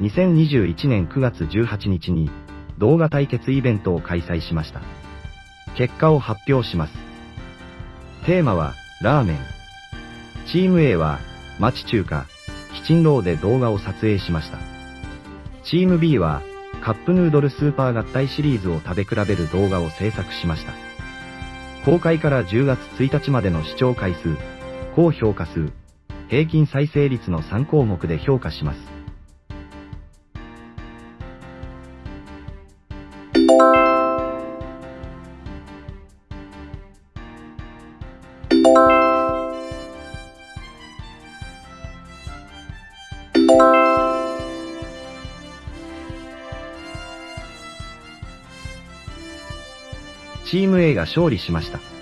2021年9月18日に動画対決イベントを開催しました。結果を発表します。テーマは、ラーメン。チーム A は、町中華、キチンローで動画を撮影しました。チーム B は、カップヌードルスーパー合体シリーズを食べ比べる動画を制作しました。公開から10月1日までの視聴回数、高評価数、平均再生率の3項目で評価します。チーム A が勝利しました。